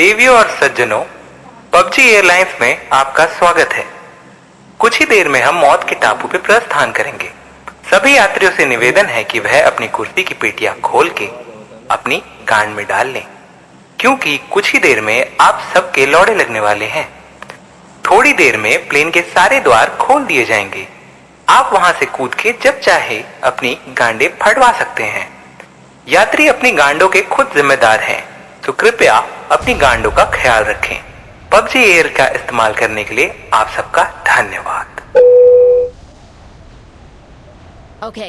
देवियों और सज्जनों, पबजी एयरलाइंस में आपका स्वागत है। कुछ ही देर में हम मौत के टापू पे प्रस्थान करेंगे। सभी यात्रियों से निवेदन है कि वह अपनी कुर्सी की पेटियाँ खोल के अपनी गांड में डाल लें, क्योंकि कुछ ही देर में आप सबके लौड़े लगने वाले हैं। थोड़ी देर में प्लेन के सारे द्वार खोल दिए जाएँगे। आप वहाँ से कूद के जब चाहे अपनी गांडे फड़वा सकते हैं। यात्री अपनी गांडों के खुद जिम्मेदार हैं तो कृपया अपनी गांडों का ख्याल रखें पबजी एयर का इस्तेमाल करने के लिए आप सबका धन्यवाद Okay.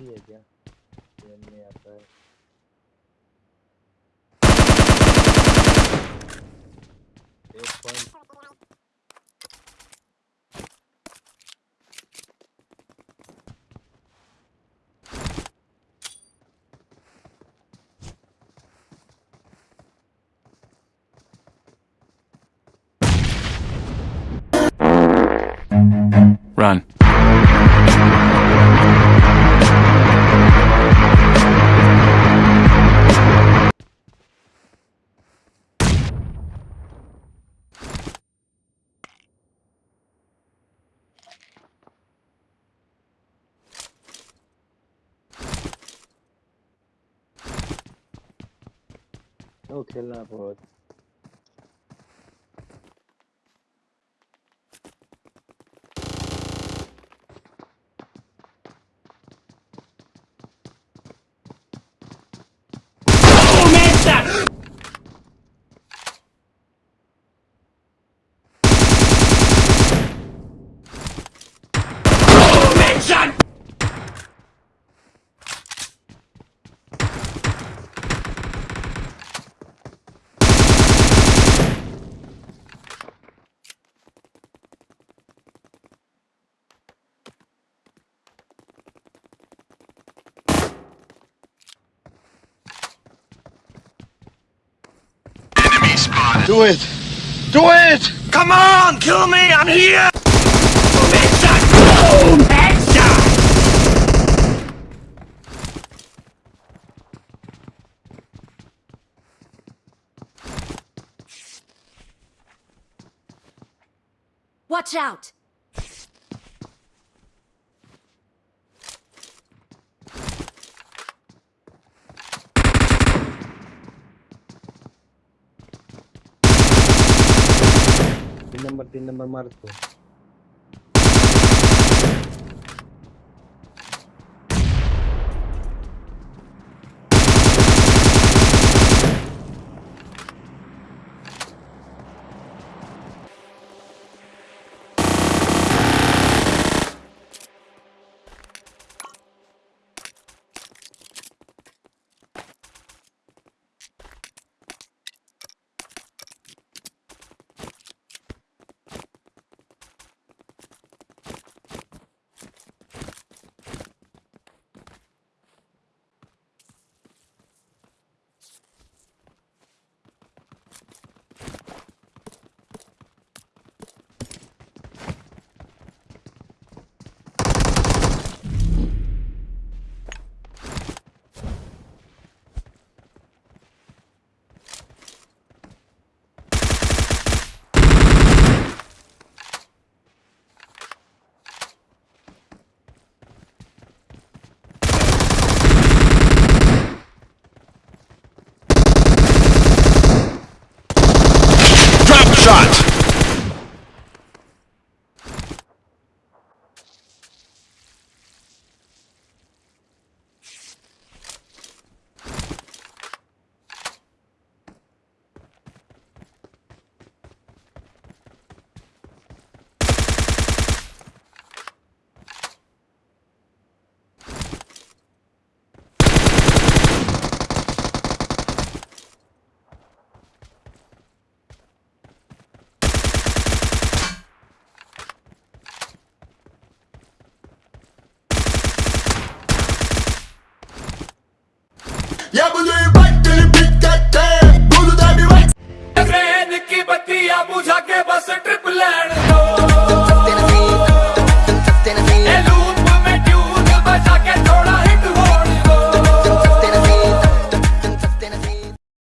ही है क्या ट्रेन में आता है एक point Run. Okay, que la Do it! Do it! Come on, kill me! I'm here! Boom, headshot! Watch out! Number तीन नंबर मार इसको shot.